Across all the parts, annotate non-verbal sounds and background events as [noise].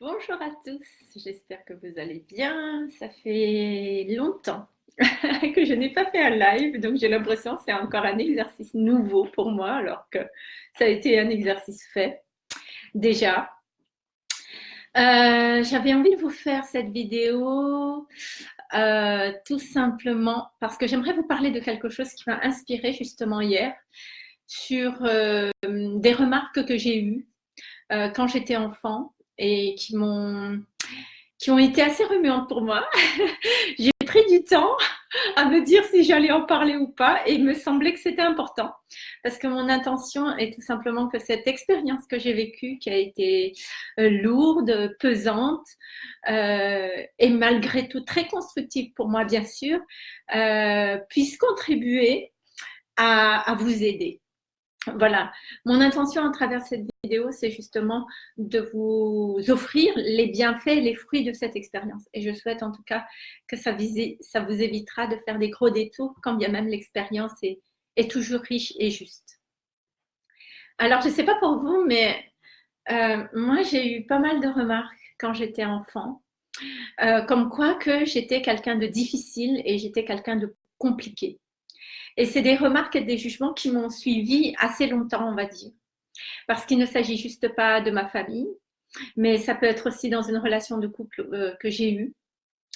Bonjour à tous, j'espère que vous allez bien. Ça fait longtemps [laughs] que je n'ai pas fait un live, donc j'ai l'impression que c'est encore un exercice nouveau pour moi, alors que ça a été un exercice fait déjà. Euh, j'avais envie de vous faire cette vidéo euh, tout simplement parce que j'aimerais vous parler de quelque chose qui m'a inspiré justement hier sur euh, des remarques que j'ai eues quand j'étais enfant et qui m'ont qui ont été assez remuantes pour moi. [laughs] J'ai pris du temps à me dire si j'allais en parler ou pas et il me semblait que c'était important parce que mon intention est tout simplement que cette expérience que j'ai vécue, qui a été euh, lourde, pesante euh, et malgré tout très constructive pour moi bien sûr, euh, puisse contribuer à, à vous aider. Voilà, mon intention à travers cette vidéo, c'est justement de vous offrir les bienfaits, les fruits de cette expérience. Et je souhaite en tout cas que ça, ça vous évitera de faire des gros détours, quand bien même l'expérience est, toujours riche et juste. Alors, je ne sais pas pour vous, mais euh, moi, j'ai eu pas mal de remarques quand j'étais enfant, euh, comme quoi que j'étais quelqu'un de difficile et j'étais quelqu'un de compliqué. Et c'est des remarques et des jugements qui m'ont suivi assez longtemps, on va dire. Parce qu'il ne s'agit juste pas de ma famille, mais ça peut être aussi dans une relation de couple euh, que j'ai eue,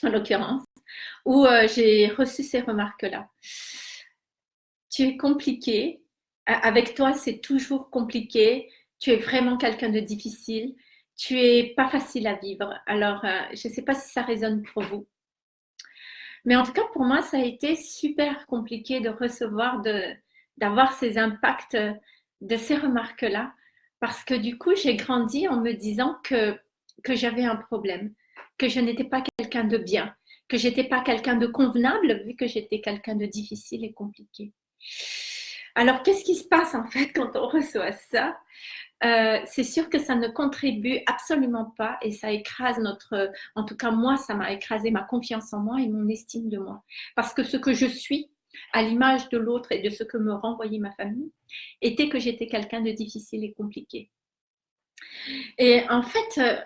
en l'occurrence, où euh, j'ai reçu ces remarques-là. Tu es compliqué, avec toi c'est toujours compliqué, tu es vraiment quelqu'un de difficile, tu es pas facile à vivre. Alors, euh, je ne sais pas si ça résonne pour vous. Mais en tout cas, pour moi, ça a été super compliqué de recevoir, d'avoir ces impacts de ces remarques-là, parce que du coup, j'ai grandi en me disant que, que j'avais un problème, que je n'étais pas quelqu'un de bien, que j'étais pas quelqu'un de convenable, vu que j'étais quelqu'un de difficile et compliqué. Alors, qu'est-ce qui se passe en fait quand on reçoit ça? Euh, c'est sûr que ça ne contribue absolument pas et ça écrase notre, en tout cas moi, ça m'a écrasé ma confiance en moi et mon estime de moi. Parce que ce que je suis, à l'image de l'autre et de ce que me renvoyait ma famille, était que j'étais quelqu'un de difficile et compliqué. Et en fait, euh,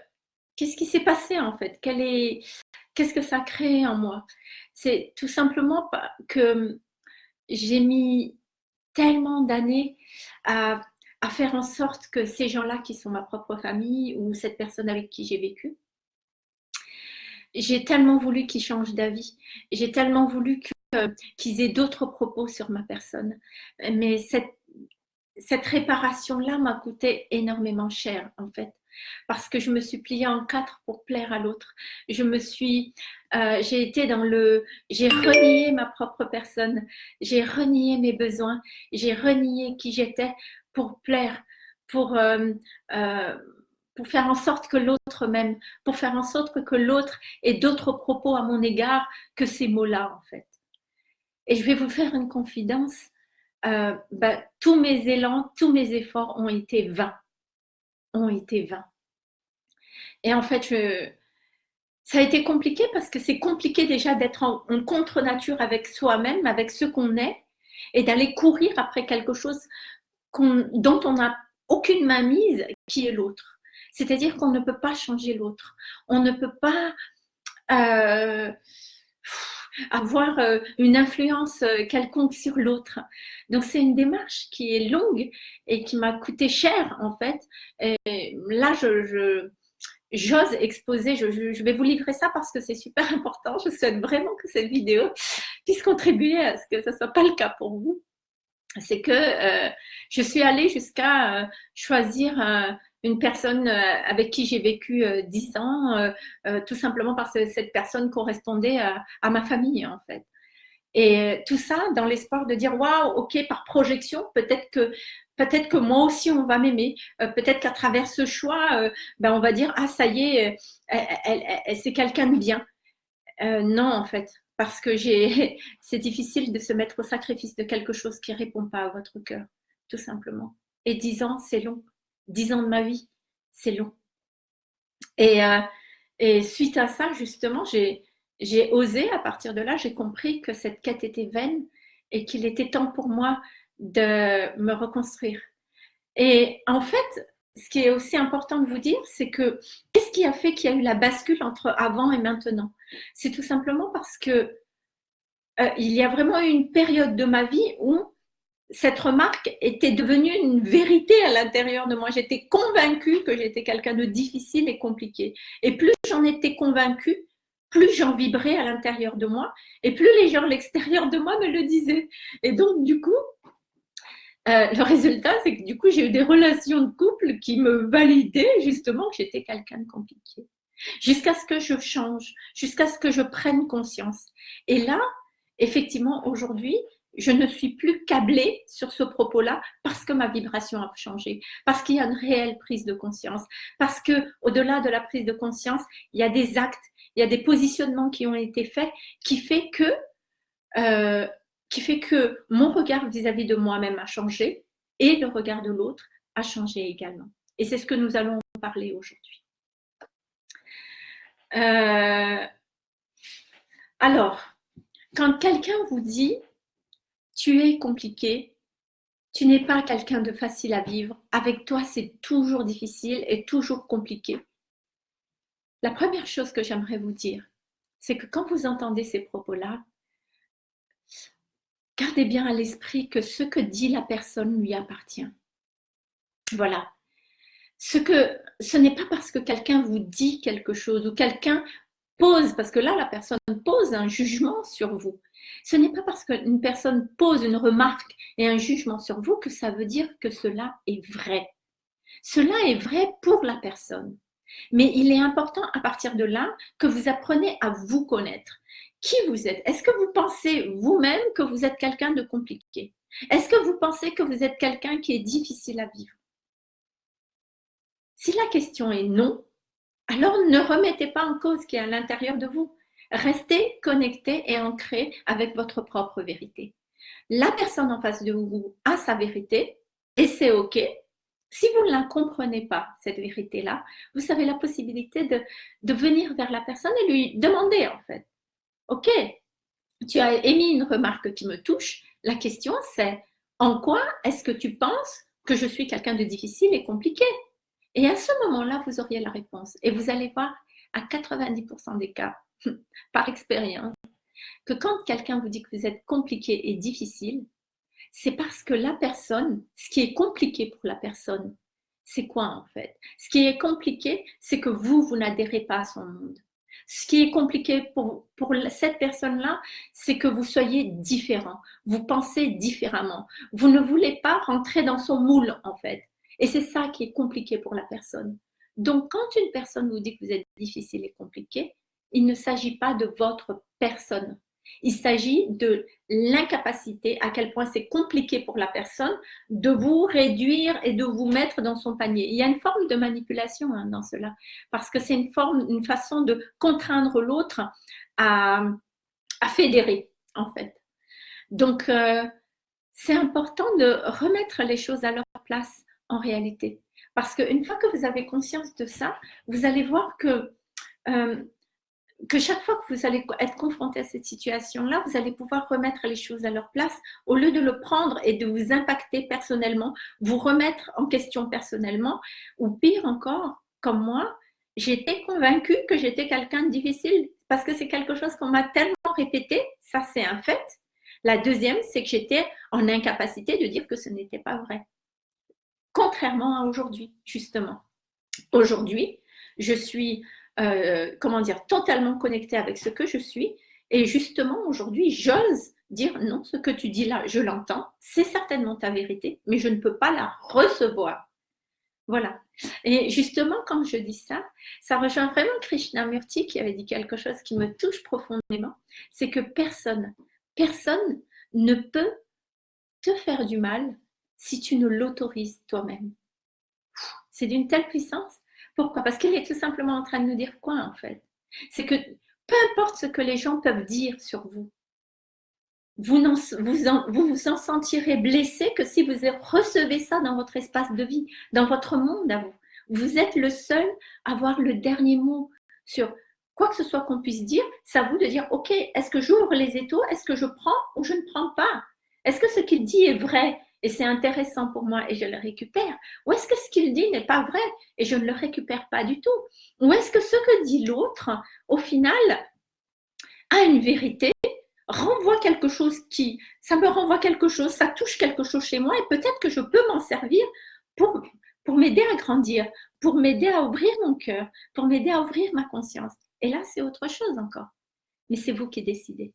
qu'est-ce qui s'est passé en fait? Qu'est-ce que ça a créé en moi? C'est tout simplement que j'ai mis tellement d'années à à faire en sorte que ces gens-là qui sont ma propre famille ou cette personne avec qui j'ai vécu, j'ai tellement voulu qu'ils changent d'avis. J'ai tellement voulu qu'ils aient d'autres propos sur ma personne. Mais cette, cette réparation-là m'a coûté énormément cher, en fait. Parce que je me suis pliée en quatre pour plaire à l'autre. Je me suis, euh, j'ai été dans le, j'ai renié ma propre personne, j'ai renié mes besoins, j'ai renié qui j'étais pour plaire, pour, euh, euh, pour faire en sorte que l'autre m'aime, pour faire en sorte que l'autre ait d'autres propos à mon égard que ces mots-là, en fait. Et je vais vous faire une confidence. Euh, bah, tous mes élans, tous mes efforts ont été vains. Ont été vains. Et en fait, ça a été compliqué parce que c'est compliqué déjà d'être en contre-nature avec soi-même, avec ce qu'on est, et d'aller courir après quelque chose dont on n'a aucune mainmise, qui est l'autre. C'est-à-dire qu'on ne peut pas changer l'autre. On ne peut pas euh, avoir euh, une influence euh, quelconque sur l'autre. Donc c'est une démarche qui est longue et qui m'a coûté cher en fait. Et là, j'ose exposer, je, je, vais vous livrer ça parce que c'est super [laughs] important. Je souhaite vraiment que cette vidéo puisse contribuer à ce que ce ne soit pas le cas pour vous c'est que euh, je suis allée jusqu'à euh, choisir euh, une personne avec qui j'ai vécu dix ans, tout simplement parce que cette personne correspondait à, ma famille en fait. Et tout ça dans l'espoir de dire waouh, ok, par projection, peut-être que peut-être que moi aussi on va m'aimer, peut-être qu'à travers ce choix, ben, on va dire ah ça y est, c'est quelqu'un de bien. non en fait, parce que [laughs] c'est difficile de se mettre au sacrifice de quelque chose qui ne répond pas à votre cœur, tout simplement. Et dix ans, c'est long. Dix ans de ma vie, c'est long. Et, euh, et, suite à ça, justement, j'ai osé, à partir de là, j'ai compris que cette quête était vaine et qu'il était temps pour moi de me reconstruire. Et en fait, ce qui est aussi important de vous dire, c'est que qu'est-ce qui a fait qu'il y a eu la bascule entre avant et maintenant? C'est tout simplement parce que euh, il y a vraiment eu une période de ma vie où cette remarque était devenue une vérité à l'intérieur de moi. J'étais convaincue que j'étais quelqu'un de difficile et compliqué. Et plus j'en étais convaincue, plus j'en vibrais à l'intérieur de moi et plus les gens à l'extérieur de moi me le disaient. Et donc, du coup, euh, le résultat, c'est que du coup, j'ai eu des relations de couple qui me validaient justement que j'étais quelqu'un de compliqué. Jusqu'à ce que je change, jusqu'à ce que je prenne conscience. Et là, effectivement, aujourd'hui, je ne suis plus câblée sur ce propos-là parce que ma vibration a changé, parce qu'il y a une réelle prise de conscience, parce que au-delà de la prise de conscience, il y a des actes, il y a des positionnements qui ont été faits qui fait que euh, mon regard vis-à-vis de moi-même a changé et le regard de l'autre a changé également. Et c'est ce que nous allons parler aujourd'hui. Euh, alors, quand quelqu'un vous dit tu es compliqué, tu n'es pas quelqu'un de facile à vivre, avec toi c'est toujours difficile et toujours compliqué. La première chose que j'aimerais vous dire, c'est que quand vous entendez ces propos-là, gardez bien à l'esprit que ce que dit la personne lui appartient. Voilà. Ce, n'est pas parce que quelqu'un vous dit quelque chose ou quelqu'un pose, parce que là, la personne pose un jugement sur vous. Ce n'est pas parce qu'une personne pose une remarque et un jugement sur vous que ça veut dire que cela est vrai. Cela est vrai pour la personne. Mais il est important à partir de là que vous appreniez à vous connaître qui vous êtes? Est-ce que vous pensez vous-même que vous êtes quelqu'un de compliqué? Est-ce que vous pensez que vous êtes quelqu'un qui est difficile à vivre? Si la question est non, alors ne remettez pas en cause ce qui est à l'intérieur de vous. Restez connecté et ancré avec votre propre vérité. La personne en face de vous a sa vérité et c'est OK. Si vous ne la comprenez pas, cette vérité-là, vous avez la possibilité de, de venir vers la personne et lui demander en fait Ok, tu as émis une remarque qui me touche. La question, c'est en quoi est-ce que tu penses que je suis quelqu'un de difficile et compliqué? Et à ce moment-là, vous auriez la réponse. Et vous allez voir à 90% des cas, [laughs] par expérience, que quand quelqu'un vous dit que vous êtes compliqué et difficile, c'est parce que la personne, ce qui est compliqué pour la personne, c'est quoi en fait? Ce qui est compliqué, c'est que vous, vous n'adhérez pas à son monde. Ce qui est compliqué pour, cette personne-là, c'est que vous soyez différent. Vous pensez différemment. Vous ne voulez pas rentrer dans son moule, en fait. Et c'est ça qui est compliqué pour la personne. Donc, quand une personne vous dit que vous êtes difficile et compliqué, il ne s'agit pas de votre personne. Il s'agit de l'incapacité, à quel point c'est compliqué pour la personne de vous réduire et de vous mettre dans son panier. Il y a une forme de manipulation hein, dans cela, parce que c'est une forme, une façon de contraindre l'autre à, fédérer, en fait. Donc, euh, c'est important de remettre les choses à leur place en réalité. Parce qu'une fois que vous avez conscience de ça, vous allez voir que euh, que chaque fois que vous allez être confronté à cette situation-là, vous allez pouvoir remettre les choses à leur place au lieu de le prendre et de vous impacter personnellement, vous remettre en question personnellement, ou pire encore, comme moi, j'étais convaincue que j'étais quelqu'un de difficile parce que c'est quelque chose qu'on m'a tellement répété, ça c'est un fait. La deuxième, c'est que j'étais en incapacité de dire que ce n'était pas vrai. Contrairement à aujourd'hui, justement. Aujourd'hui, je suis euh, comment dire, totalement connectée avec ce que je suis. Et justement, aujourd'hui, j'ose dire non, ce que tu dis là, je l'entends, c'est certainement ta vérité, mais je ne peux pas la recevoir. Voilà. Et justement, quand je dis ça, ça rejoint vraiment Krishnamurti qui avait dit quelque chose qui me touche profondément, c'est que personne, personne ne peut te faire du mal si tu ne l'autorises toi-même. C'est d'une telle puissance pourquoi? Parce qu'il est tout simplement en train de nous dire quoi en fait? C'est que peu importe ce que les gens peuvent dire sur vous, vous, vous, en, vous, en sentirez blessé que si vous recevez ça dans votre espace de vie, dans votre monde à vous. Vous êtes le seul à avoir le dernier mot sur quoi que ce soit qu'on puisse dire. C'est à vous de dire, OK, est-ce que j'ouvre les étaux? Est-ce que je prends ou je ne prends pas? Est-ce que ce qu'il dit est vrai? Et c'est intéressant pour moi et je le récupère Ou est-ce que ce qu'il dit n'est pas vrai et je ne le récupère pas du tout? Ou est-ce que ce que dit l'autre, au final, a une vérité renvoie quelque chose qui, ça me renvoie quelque chose, ça touche quelque chose chez moi et peut-être que je peux m'en servir pour, pour m'aider à grandir, pour m'aider à ouvrir mon cœur, pour m'aider à ouvrir ma conscience. Et là, c'est autre chose encore. Mais c'est vous qui décidez.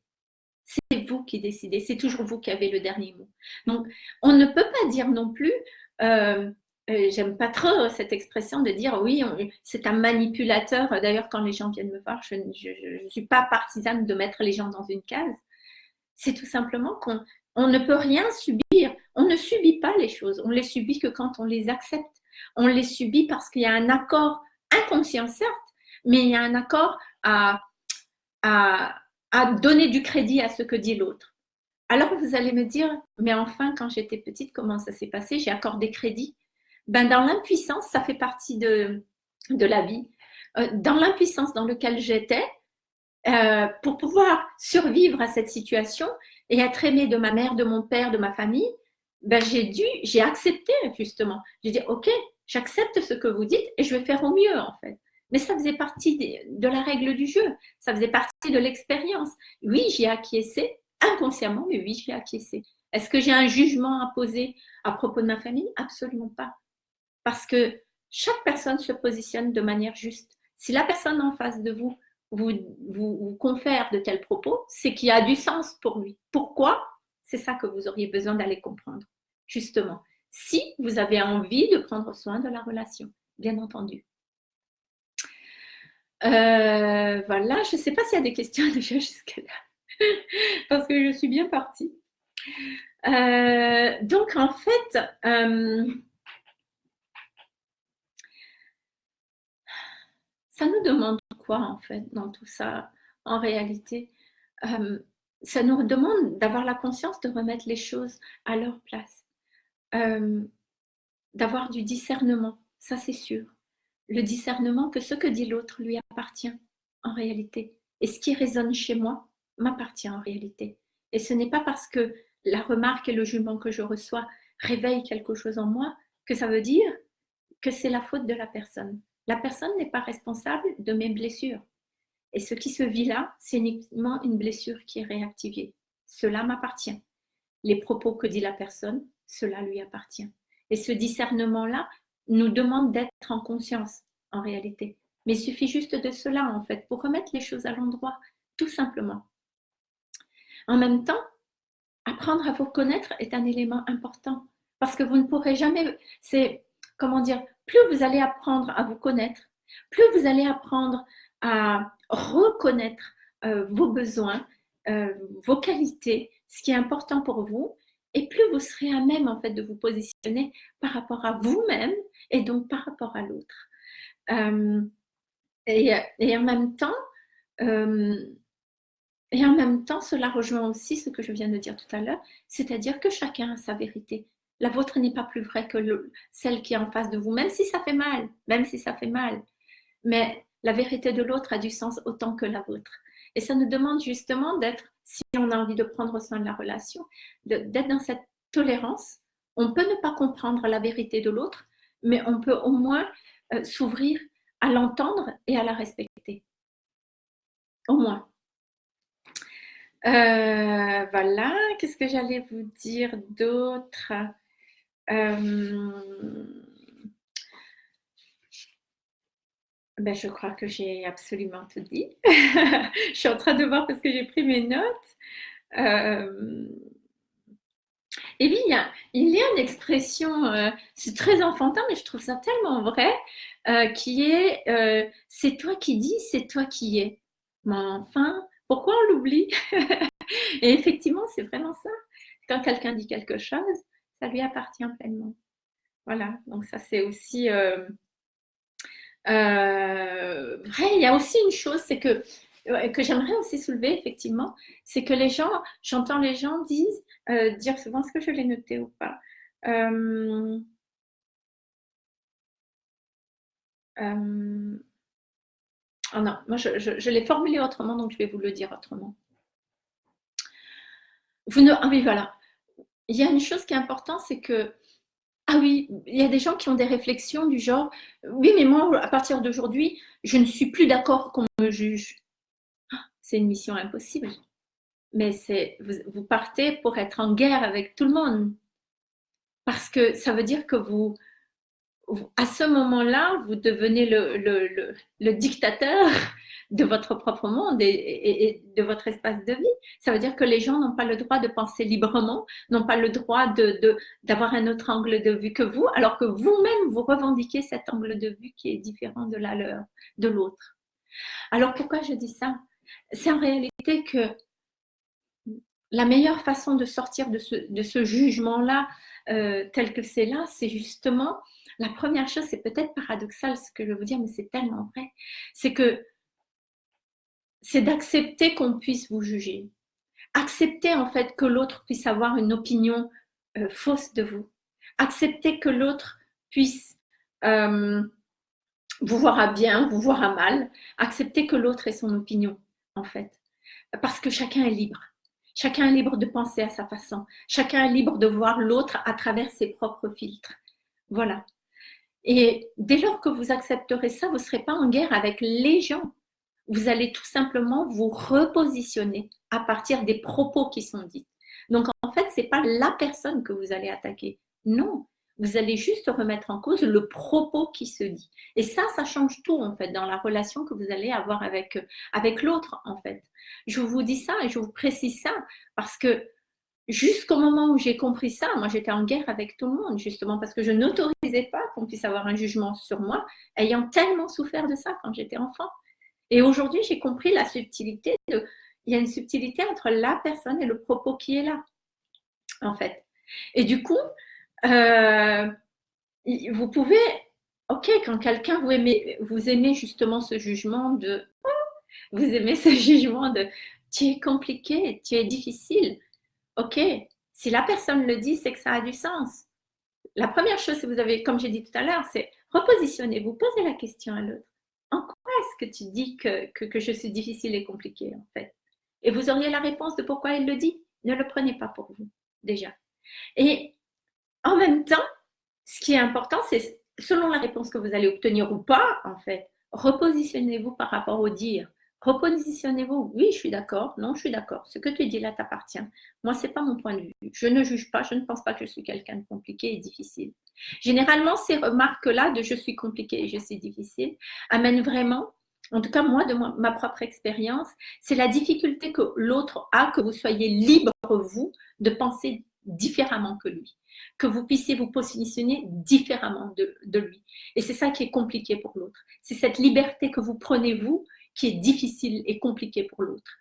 C'est vous qui décidez. C'est toujours vous qui avez le dernier mot. Donc, on ne peut pas dire non plus, euh, euh, j'aime pas trop cette expression de dire oui, c'est un manipulateur. D'ailleurs, quand les gens viennent me voir, je ne suis pas partisane de mettre les gens dans une case. C'est tout simplement qu'on on ne peut rien subir. On ne subit pas les choses. On les subit que quand on les accepte. On les subit parce qu'il y a un accord inconscient, certes, mais il y a un accord à, à donner du crédit à ce que dit l'autre. Alors vous allez me dire, mais enfin, quand j'étais petite, comment ça s'est passé? J'ai accordé crédit ben, Dans l'impuissance, ça fait partie de, la vie. Euh, dans l'impuissance dans laquelle j'étais, euh, pour pouvoir survivre à cette situation et être aimée de ma mère, de mon père, de ma famille, ben, j'ai dû, j'ai accepté justement. J'ai dit, ok, j'accepte ce que vous dites et je vais faire au mieux en fait. Mais ça faisait partie de la règle du jeu, ça faisait partie de l'expérience. Oui, j'ai acquiescé, inconsciemment, mais oui, j'ai acquiescé. Est-ce que j'ai un jugement à poser à propos de ma famille? Absolument pas. Parce que chaque personne se positionne de manière juste. Si la personne en face de vous vous, vous, confère de tels propos, c'est qu'il y a du sens pour lui. Pourquoi? C'est ça que vous auriez besoin d'aller comprendre, justement. Si vous avez envie de prendre soin de la relation, bien entendu. Euh, voilà, je ne sais pas s'il y a des questions [laughs] déjà jusque-là, parce que je suis bien partie. Euh, donc, en fait, euh, ça nous demande quoi en fait dans tout ça en réalité? Ça nous demande d'avoir la conscience de remettre les choses à leur place, d'avoir du discernement, ça c'est sûr. Le discernement que ce que dit l'autre lui appartient en réalité. Et ce qui résonne chez moi m'appartient en réalité. Et ce n'est pas parce que la remarque et le jugement que je reçois réveillent quelque chose en moi que ça veut dire que c'est la faute de la personne. La personne n'est pas responsable de mes blessures. Et ce qui se vit là, c'est uniquement une blessure qui est réactivée. Cela m'appartient. Les propos que dit la personne, cela lui appartient. Et ce discernement-là nous demande d'être en conscience, en réalité. Mais il suffit juste de cela, en fait, pour remettre les choses à l'endroit, tout simplement. En même temps, apprendre à vous connaître est un élément important parce que vous ne pourrez jamais, c'est comment dire, plus vous allez apprendre à vous connaître, plus vous allez apprendre à reconnaître euh, vos besoins, euh, vos qualités, ce qui est important pour vous, et plus vous serez à même en fait de vous positionner par rapport à vous-même et donc par rapport à l'autre. Euh, et, et, en même temps, et en même temps, cela rejoint aussi ce que je viens de dire tout à l'heure, c'est-à-dire que chacun a sa vérité la vôtre n'est pas plus vraie que celle qui est en face de vous, même si ça fait mal, même si ça fait mal. Mais la vérité de l'autre a du sens autant que la vôtre. Et ça nous demande justement d'être, si on a envie de prendre soin de la relation, d'être dans cette tolérance. On peut ne pas comprendre la vérité de l'autre, mais on peut au moins euh, s'ouvrir à l'entendre et à la respecter. Au moins. Euh, voilà, qu'est-ce que j'allais vous dire d'autre? Euh, ben, je crois que j'ai absolument tout dit. [laughs] je suis en train de voir parce que j'ai pris mes notes. Euh, et puis, il y, a, une expression, euh, c'est très enfantin, mais je trouve ça tellement vrai, qui est c'est toi qui dis, c'est toi qui es. Mais enfin, pourquoi on l'oublie? [laughs] Et effectivement, c'est vraiment ça. Quand quelqu'un dit quelque chose, ça lui appartient pleinement. Voilà, donc ça c'est aussi euh, euh. Il y a aussi une chose, c'est que que j'aimerais aussi soulever effectivement, c'est que les gens, j'entends les gens euh, dire souvent ce que je l'ai noté ou pas. Oh non, moi je, je l'ai formulé autrement, donc je vais vous le dire autrement. Vous ne, ah oui, voilà il y a une chose qui est importante, c'est que, ah oui, il y a des gens qui ont des réflexions du genre, oui, mais moi, à partir d'aujourd'hui, je ne suis plus d'accord qu'on me juge. Ah, c'est une mission impossible. Mais c'est, vous, partez pour être en guerre avec tout le monde. Parce que ça veut dire que vous, à ce moment-là, vous devenez le, le dictateur de votre propre monde et, de votre espace de vie. Ça veut dire que les gens n'ont pas le droit de penser librement, n'ont pas le droit d'avoir de, un autre angle de vue que vous, alors que vous-même, vous revendiquez cet angle de vue qui est différent de la leur, de l'autre. Alors pourquoi je dis ça? C'est en réalité que la meilleure façon de sortir de ce, de ce jugement-là, euh, tel que c'est là, c'est justement, la première chose, c'est peut-être paradoxal ce que je veux vous dire, mais c'est tellement vrai, c'est que c'est d'accepter qu'on puisse vous juger. Accepter en fait que l'autre puisse avoir une opinion euh, fausse de vous. Accepter que l'autre puisse euh, vous voir à bien, vous voir à mal. Accepter que l'autre ait son opinion en fait. Parce que chacun est libre. Chacun est libre de penser à sa façon. Chacun est libre de voir l'autre à travers ses propres filtres. Voilà. Et dès lors que vous accepterez ça, vous ne serez pas en guerre avec les gens vous allez tout simplement vous repositionner à partir des propos qui sont dits. Donc en fait, ce n'est pas la personne que vous allez attaquer. Non, vous allez juste remettre en cause le propos qui se dit. Et ça, ça change tout en fait dans la relation que vous allez avoir avec, avec l'autre en fait. Je vous dis ça et je vous précise ça parce que jusqu'au moment où j'ai compris ça, moi j'étais en guerre avec tout le monde justement parce que je n'autorisais pas qu'on puisse avoir un jugement sur moi ayant tellement souffert de ça quand j'étais enfant. Et aujourd'hui, j'ai compris la subtilité de, il y a une subtilité entre la personne et le propos qui est là, en fait. Et du coup, euh, vous pouvez, ok, quand quelqu'un vous aimez, vous aimez justement ce jugement de, vous aimez ce [laughs] jugement de, tu es compliqué, tu es difficile, ok. Si la personne le dit, c'est que ça a du sens. La première chose, si vous avez, comme j'ai dit tout à l'heure, c'est repositionnez-vous, posez la question à l'autre que tu dis que, que, je suis difficile et compliquée en fait? Et vous auriez la réponse de pourquoi elle le dit? Ne le prenez pas pour vous, déjà. Et en même temps, ce qui est important, c'est selon la réponse que vous allez obtenir ou pas, en fait, repositionnez-vous par rapport au dire. Repositionnez-vous. Oui, je suis d'accord. Non, je suis d'accord. Ce que tu dis là t'appartient. Moi, ce n'est pas mon point de vue. Je ne juge pas. Je ne pense pas que je suis quelqu'un de compliqué et difficile. Généralement, ces remarques-là de je suis compliqué et je suis difficile amènent vraiment, en tout cas moi, de ma propre expérience, c'est la difficulté que l'autre a, que vous soyez libre, vous, de penser différemment que lui que vous puissiez vous positionner différemment de, de lui. Et c'est ça qui est compliqué pour l'autre. C'est cette liberté que vous prenez, vous, qui est difficile et compliqué pour l'autre.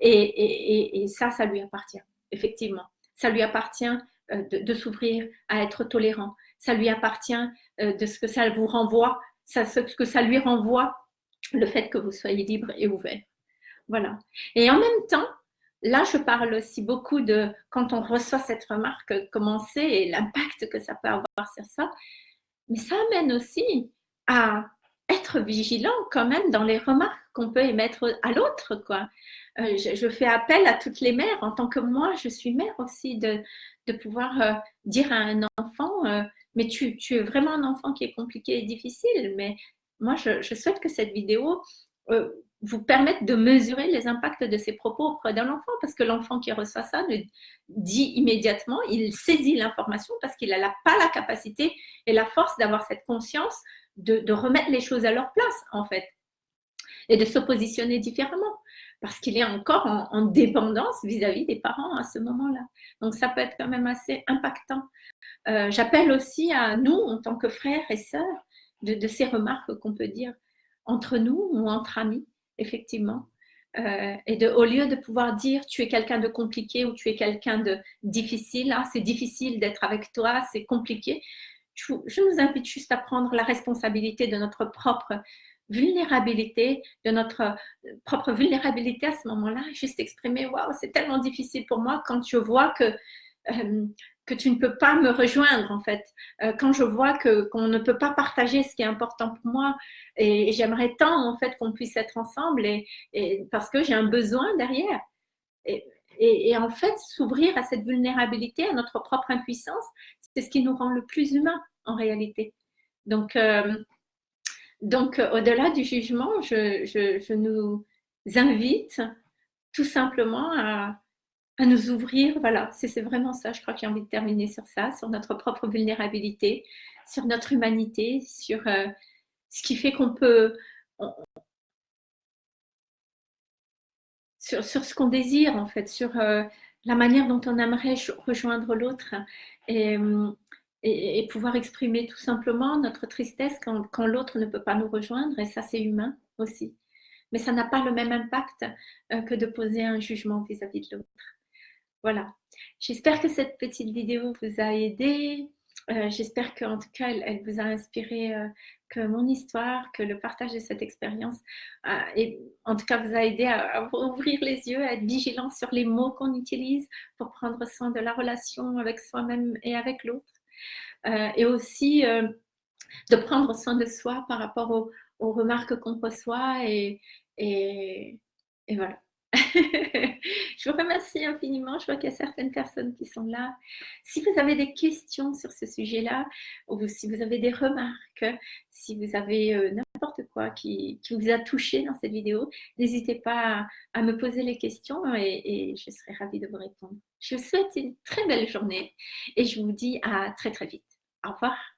Et, ça, ça lui appartient, effectivement. Ça lui appartient euh, de, s'ouvrir à être tolérant. Ça lui appartient euh, de ce que ça vous renvoie, ça, ce que ça lui renvoie, le fait que vous soyez libre et ouvert. Voilà. Et en même temps, là, je parle aussi beaucoup de quand on reçoit cette remarque, comment c'est et l'impact que ça peut avoir sur ça. Mais ça amène aussi à être vigilant quand même dans les remarques qu'on peut émettre à l'autre, quoi. Euh, je, fais appel à toutes les mères, en tant que moi, je suis mère aussi, de, de pouvoir euh, dire à un enfant, euh, mais tu, tu, es vraiment un enfant qui est compliqué et difficile, mais moi, je, je souhaite que cette vidéo vous permette de mesurer les impacts de ses propos auprès d'un enfant, parce que l'enfant qui reçoit ça ne dit immédiatement, il saisit l'information parce qu'il n'a pas la capacité et la force d'avoir cette conscience de, remettre les choses à leur place, en fait, et de se positionner différemment, parce qu'il est encore en, dépendance vis-à-vis des parents à ce moment-là. Donc, ça peut être quand même assez impactant. Euh, j'appelle aussi à nous, en tant que frères et sœurs, de, ces remarques qu'on peut dire entre nous ou entre amis, effectivement. Euh, et de, au lieu de pouvoir dire tu es quelqu'un de compliqué ou tu es quelqu'un de difficile, ah, c'est difficile d'être avec toi, c'est compliqué, je, nous invite juste à prendre la responsabilité de notre propre vulnérabilité, de notre euh, propre vulnérabilité à ce moment-là, juste exprimer, waouh, c'est tellement difficile pour moi quand je vois que, euh, que tu ne peux pas me rejoindre en fait, euh, quand je vois que qu'on ne peut pas partager ce qui est important pour moi et, j'aimerais tant en fait qu'on puisse être ensemble et, parce que j'ai un besoin derrière. Et, en fait, s'ouvrir à cette vulnérabilité, à notre propre impuissance, c'est ce qui nous rend le plus humain en réalité. Donc, euh, donc au-delà du jugement, je, nous invite tout simplement à, à nous ouvrir. Voilà, c'est vraiment ça, je crois que j'ai envie de terminer sur ça, sur notre propre vulnérabilité, sur notre humanité, sur euh, ce qui fait qu'on peut, sur, ce qu'on désire en fait, sur euh, la manière dont on aimerait rejoindre l'autre et, et, pouvoir exprimer tout simplement notre tristesse quand, l'autre ne peut pas nous rejoindre et ça c'est humain aussi. Mais ça n'a pas le même impact euh, que de poser un jugement vis-à-vis -vis de l'autre. Voilà. J'espère que cette petite vidéo vous a aidé. Euh, j'espère qu'en tout cas, elle, vous a inspiré, euh, que mon histoire, que le partage de cette expérience, euh, en tout cas, vous a aidé à, ouvrir les yeux, à être vigilant sur les mots qu'on utilise pour prendre soin de la relation avec soi-même et avec l'autre. et aussi de prendre soin de soi par rapport aux, remarques qu'on reçoit et voilà. [laughs] je vous remercie infiniment. Je vois qu'il y a certaines personnes qui sont là. Si vous avez des questions sur ce sujet-là, ou si vous avez des remarques, si vous avez euh, n'importe quoi qui, vous a touché dans cette vidéo, n'hésitez pas à, me poser les questions et, et je serai ravie de vous répondre. Je vous souhaite une très belle journée et je vous dis à très très vite. Au revoir.